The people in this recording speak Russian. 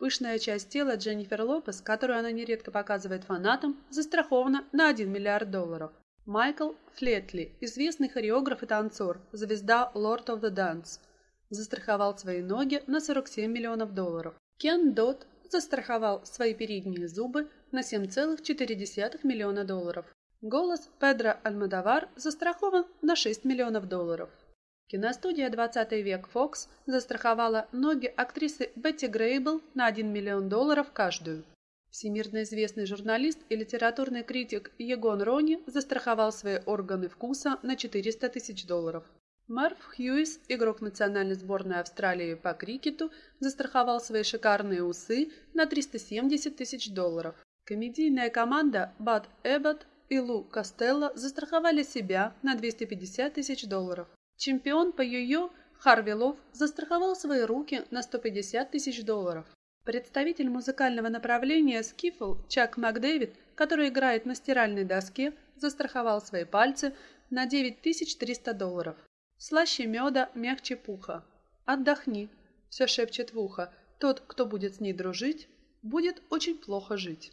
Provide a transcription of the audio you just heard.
Пышная часть тела Дженнифер Лопес, которую она нередко показывает фанатам, застрахована на 1 миллиард долларов. Майкл Флетли, известный хореограф и танцор, звезда Lord of the Dance, застраховал свои ноги на 47 миллионов долларов. Кен Дот застраховал свои передние зубы на 7,4 миллиона долларов. Голос Педро Альмадовар застрахован на 6 миллионов долларов. Киностудия «20 век Fox застраховала ноги актрисы Бетти Грейбл на 1 миллион долларов каждую. Всемирно известный журналист и литературный критик Егон Рони застраховал свои органы вкуса на 400 тысяч долларов. Марв Хьюис, игрок национальной сборной Австралии по крикету, застраховал свои шикарные усы на 370 тысяч долларов. Комедийная команда Бад Эббот и Лу Костелло застраховали себя на 250 тысяч долларов. Чемпион по йо-йо Харви Лов застраховал свои руки на 150 тысяч долларов. Представитель музыкального направления скифл Чак Макдэвид, который играет на стиральной доске, застраховал свои пальцы на 9300 долларов. Слаще меда, мягче пуха. Отдохни, все шепчет в ухо. Тот, кто будет с ней дружить, будет очень плохо жить.